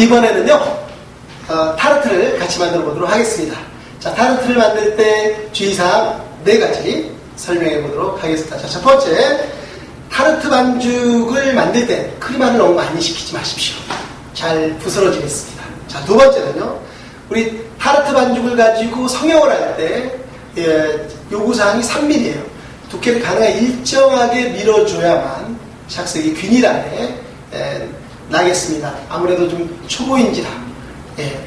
이번에는요, 어, 타르트를 같이 만들어 보도록 하겠습니다. 자, 타르트를 만들 때 주의사항 네 가지 설명해 보도록 하겠습니다. 자, 첫 번째, 타르트 반죽을 만들 때 크림만을 너무 많이 시키지 마십시오. 잘 부스러지겠습니다. 자, 두 번째는요, 우리 타르트 반죽을 가지고 성형을 할 때, 예, 요구사항이 3mm예요. 두께를 가능한 일정하게 밀어줘야만 샥색이 균일하게 예, 나겠습니다. 아무래도 좀 초보인지라 예,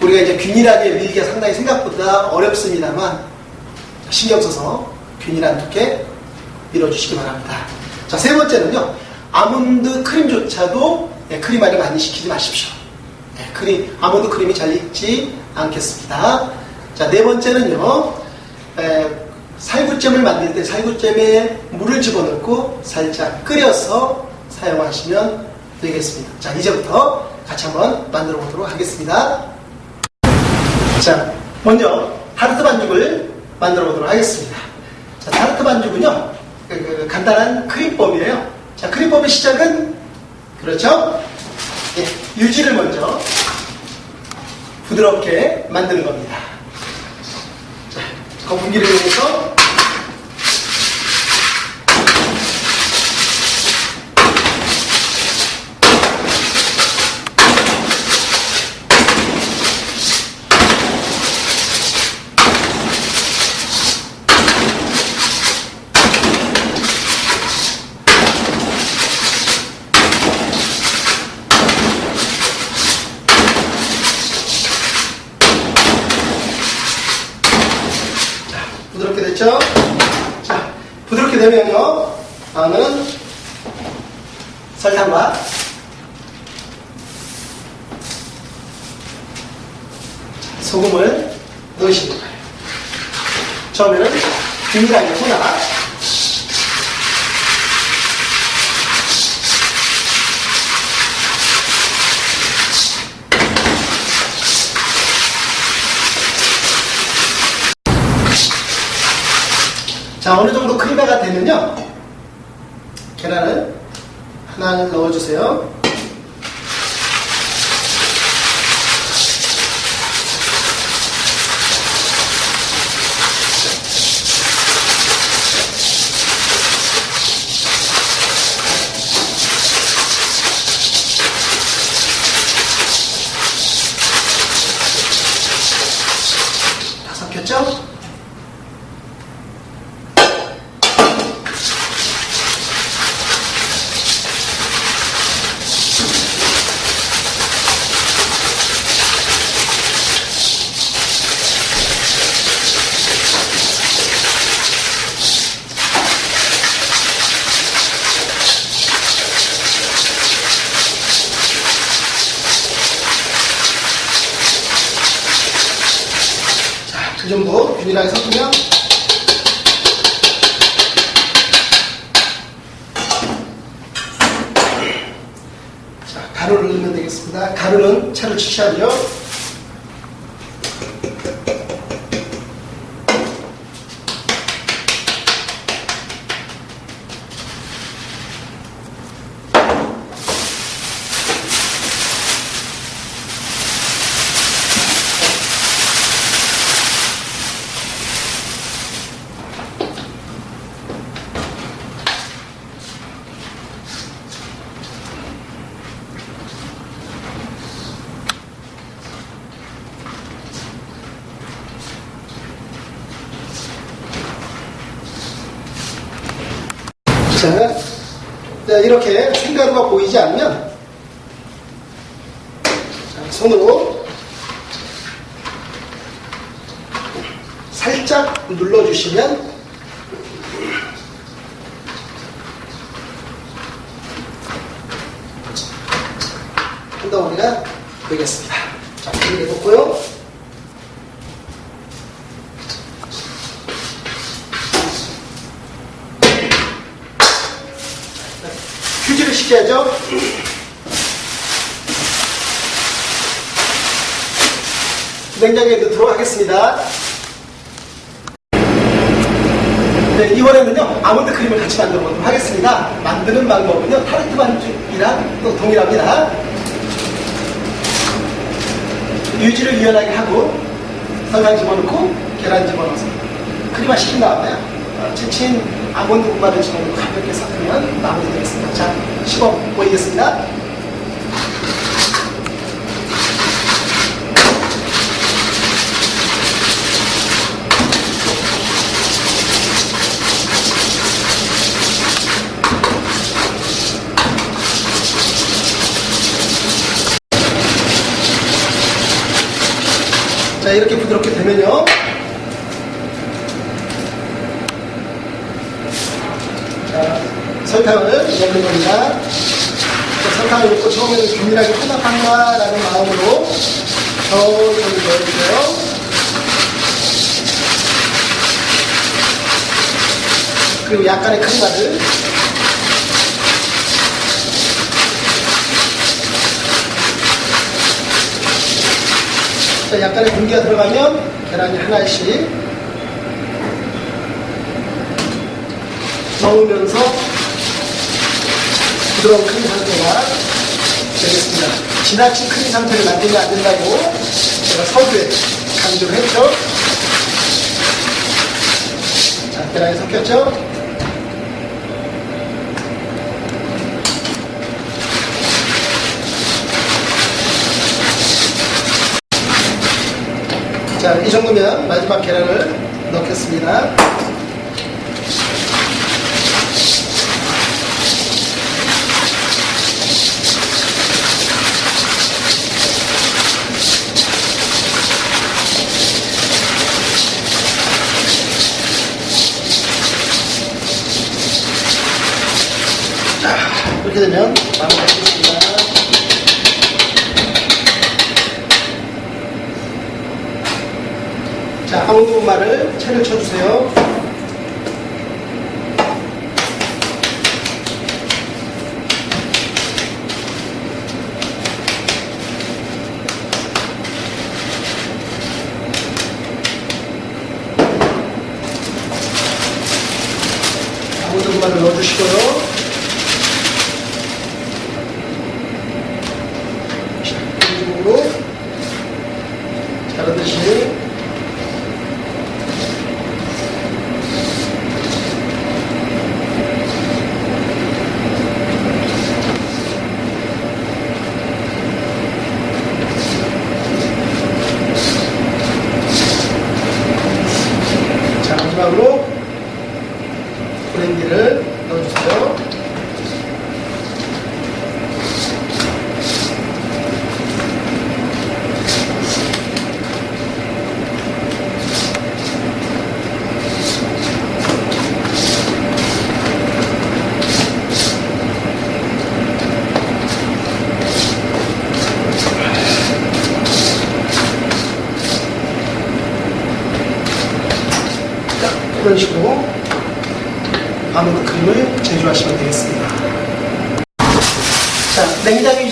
우리가 이제 균일하게 밀기가 상당히 생각보다 어렵습니다만 신경 써서 균일한 두께 밀어주시기 바랍니다. 자, 세 번째는요. 아몬드 크림조차도 예, 크림 알이 많이 시키지 마십시오. 예, 크림, 아몬드 크림이 잘 익지 않겠습니다. 자, 네 번째는요. 에, 살구잼을 만들 때 살구잼에 물을 집어넣고 살짝 끓여서 사용하시면 되겠습니다. 자, 이제부터 같이 한번 만들어 보도록 하겠습니다. 자, 먼저 타르트 반죽을 만들어 보도록 하겠습니다. 자, 타르트 반죽은요, 그, 그, 간단한 크림법이에요. 자, 크림법의 시작은, 그렇죠? 예, 유지를 먼저 부드럽게 만드는 겁니다. 자, 거품기를 이용해서 부드럽게 됐죠? 자, 부드럽게 되면요, 다음은 설탕과 소금을 넣으시는 거예요. 처음에는 균일하게 혼합. 자, 어느 정도 크림화가 되면요. 계란을 하나를 넣어주세요. 다 섞였죠? 자, 그 정도 균일하게 섞으면 자, 가루를 넣으면 되겠습니다. 가루는 차를 취하죠. 자, 자, 이렇게 생가루가 보이지 않으면 자, 손으로 살짝 눌러주시면 한 덩어리가 되겠습니다. 자, 이렇게 놓고요. 휴지를 시켜야죠. 냉장고에 넣도록 하겠습니다. 네, 이번에는요, 아몬드 크림을 같이 만들어 보도록 하겠습니다. 만드는 방법은요, 타르트 반죽이랑 또 동일합니다. 유지를 유연하게 하고 설탕 집어넣고 계란 집어넣어서 크림화 시킨 다음에 어, 채친 아몬드 분말을 집어넣고 가볍게 섞으면 마무리되겠습니다. 자, 시범 보이겠습니다. 자, 이렇게 부드럽게 되면요. 자, 설탕을 넣는 겁니다. 자, 설탕을 넣고 처음에는 균일하게 혼합한다라는 마음으로 천천히 넣어주세요. 그리고 약간의 크림가 자, 약간의 공기가 들어가면 계란이 하나씩 넣으면서 부드러운 크림 상태가 되겠습니다. 지나친 크림 상태를 만들면 안 된다고 제가 서두에 강조를 했죠. 자, 계란이 섞였죠? 자, 이 정도면 마지막 계란을 넣겠습니다. 자, 이렇게 되면 마무리하겠습니다. 자, 아몬드 분말을 채를 쳐주세요. 아몬드 분말을 넣어주시고요. 자, 이쪽으로 자르듯이 자, 마지막으로 브랜디를 넣어주세요. 자, 이런 식으로 아몬드 크림을 제조하시면 되겠습니다. 자,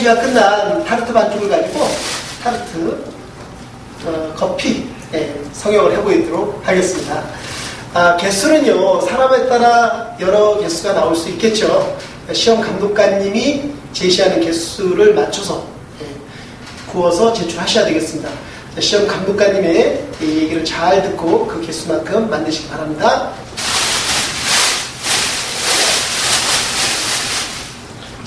유지가 끝난 타르트 반죽을 가지고 타르트 어, 커피 예, 성형을 해보도록 하겠습니다. 아, 개수는요 사람에 따라 여러 개수가 나올 수 있겠죠. 시험 감독관님이 제시하는 개수를 맞춰서 예, 구워서 제출하셔야 되겠습니다. 자, 시험 감독관님의 이 얘기를 잘 듣고 그 개수만큼 만드시기 바랍니다.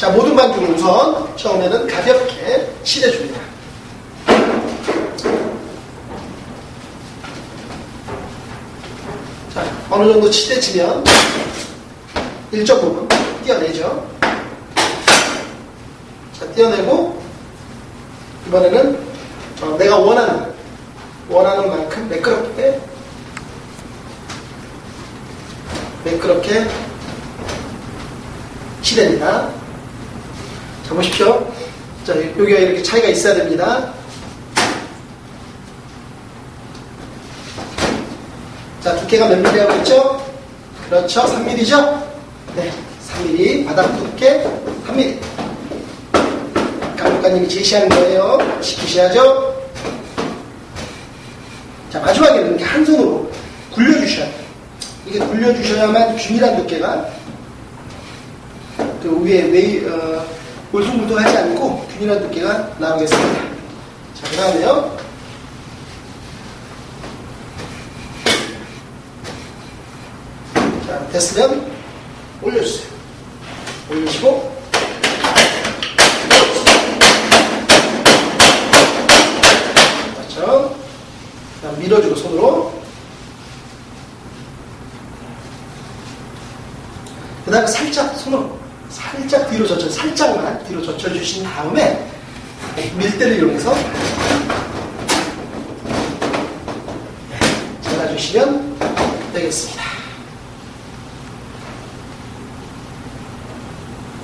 자, 모든 반죽을 우선 처음에는 가볍게 칠해줍니다. 자, 어느 정도 칠해지면 일정 부분 떼어내죠. 자, 떼어내고 이번에는 어, 내가 원하는 원하는 만큼 매끄럽게 매끄럽게 칠해냅니다. 자, 보십시오. 자, 여기가 이렇게 차이가 있어야 됩니다. 자, 두께가 몇 mm라고 했죠? 그렇죠. 3mm죠? 네. 3mm. 바닥 두께 3mm. 감독관님이 제시하는 거예요. 지키셔야죠? 자, 마지막에는 이렇게 한 손으로 굴려주셔야 돼요. 이게 굴려주셔야만 균일한 두께가 그 위에 웨이, 어, 울퉁불퉁하지 않고 균일한 두께가 나오겠습니다. 자, 그 다음에요. 자, 됐으면 올려주세요. 올리시고 맞죠? 그렇죠. 그다음 밀어주고 손으로 그 다음에 살짝 손으로 살짝 뒤로 젖혀 살짝만 뒤로 젖혀 주신 다음에 밀대를 이용해서 잘라주시면 되겠습니다.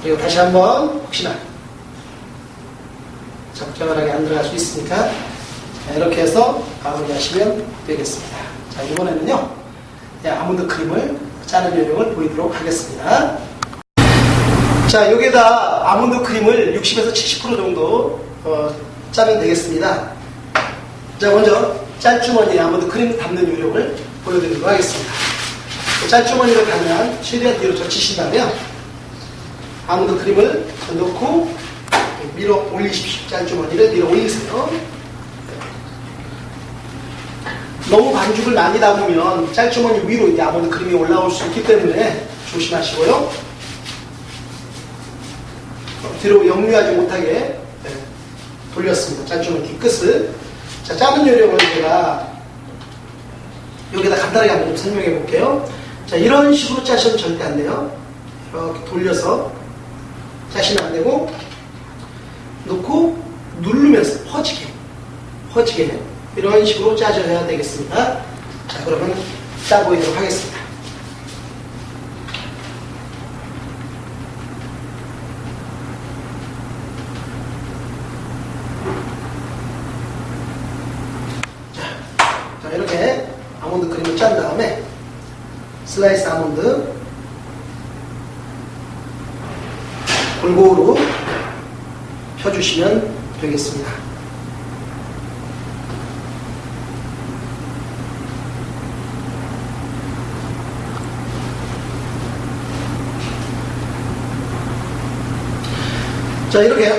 그리고 다시 한번 혹시나 적절하게 안 들어갈 수 있으니까 자, 이렇게 해서 마무리하시면 되겠습니다. 자 이번에는요 네, 아몬드 크림을 짜는 요령을 보이도록 하겠습니다. 자 여기에다 아몬드 크림을 60에서 70% 정도 어, 짜면 되겠습니다. 자 먼저 짤주머니에 아몬드 크림 담는 요령을 보여드리도록 하겠습니다. 짤주머니를 가면 최대한 뒤로 젖히신 다음에 아몬드 크림을 넣고 밀어 올리십시오. 짤주머니를 밀어 올리세요. 너무 반죽을 많이 담으면 짤주머니 위로 이제 아몬드 크림이 올라올 수 있기 때문에 조심하시고요. 어, 뒤로 역류하지 못하게 네, 돌렸습니다. 짤주머니 뒷끝을. 자, 짜는 요령을 제가 여기다 간단하게 한번 좀 설명해 볼게요. 자, 이런 식으로 짜시면 절대 안 돼요. 이렇게 돌려서 짜시면 안 되고, 놓고 누르면서 퍼지게, 퍼지게 이런 식으로 짜줘야 되겠습니다. 자, 그러면 짜보이도록 하겠습니다. 자, 자, 이렇게 아몬드 크림을 짠 다음에 슬라이스 아몬드 골고루 펴주시면 되겠습니다. 자, 이렇게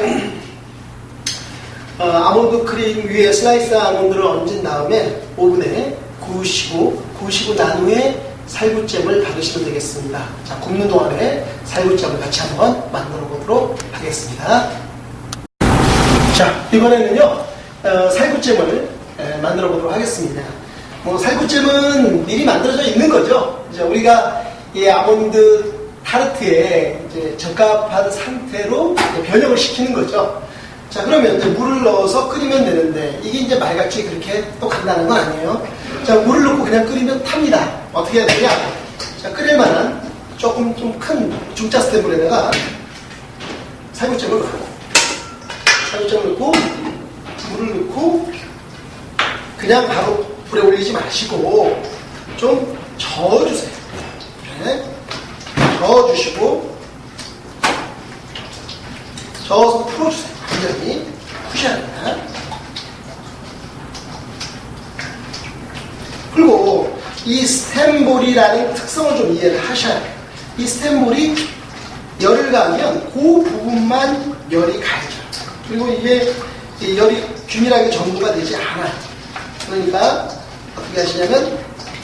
어, 아몬드 크림 위에 슬라이스 아몬드를 얹은 다음에 오븐에 구우시고 구우시고 난 후에 살구잼을 바르시면 되겠습니다. 자, 굽는 동안에 살구잼을 같이 한번 만들어 보도록 하겠습니다. 자, 이번에는요, 어, 살구잼을 에, 만들어 보도록 하겠습니다. 뭐, 살구잼은 미리 만들어져 있는 거죠. 이제 우리가 이 아몬드 타르트에 이제 적합한 상태로 변형을 시키는 거죠. 자, 그러면 이제 물을 넣어서 끓이면 되는데, 이게 이제 말같이 그렇게 또 간다는 건 아니에요. 자, 물을 넣고 그냥 끓이면 탑니다. 어떻게 해야 되냐? 자, 끓일 만한 조금 좀 큰 중짜 스탠불에다가 살구잼을 넣고, 살구잼을 넣고, 물을 넣고, 그냥 바로 불에 올리지 마시고, 좀 저어주세요. 네. 저어주시고, 저어서 풀어주세요. 완전히 푸셔야. 그리고 이 스텐볼이라는 특성을 좀 이해를 하셔야 돼요. 이 스텐볼이 열을 가하면 그 부분만 열이 가죠. 그리고 이게 이 열이 균일하게 전부가 되지 않아요. 그러니까 어떻게 하시냐면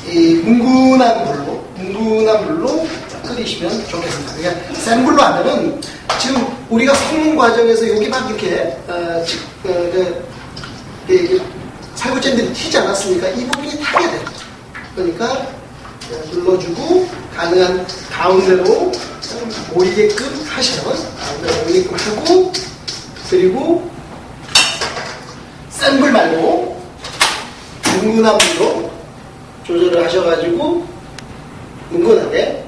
이 뭉근한 물로 뭉근한 물로 끓이시면 좋겠습니다. 그러니까 센 불로 하면은 지금 우리가 섞는 과정에서 여기 막 이렇게 어, 지- 어, 그, 그, 살구잼들이 튀지 않았습니까? 이 부분이 타게 돼요. 그러니까 눌러주고 가능한 가운데로 모이게끔 하셔요. 가운데로 모이게끔 하고 그리고 센 불 말고 뭉근한 불로 조절을 하셔가지고 은근하게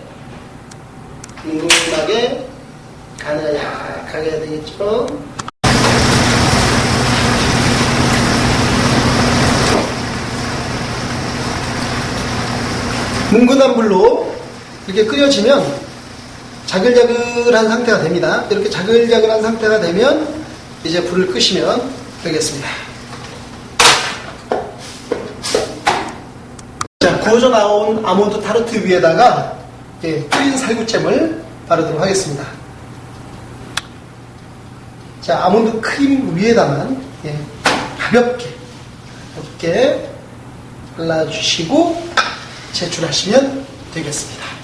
은근하게 가능한 약하게 해야 되겠죠. 뭉근한 불로 이렇게 끓여지면 자글자글한 상태가 됩니다. 이렇게 자글자글한 상태가 되면 이제 불을 끄시면 되겠습니다. 자, 구워져 나온 아몬드 타르트 위에다가 예, 끓인 살구잼을 바르도록 하겠습니다. 자, 아몬드 크림 위에다만 예, 가볍게 가볍게 발라주시고 제출하시면 되겠습니다.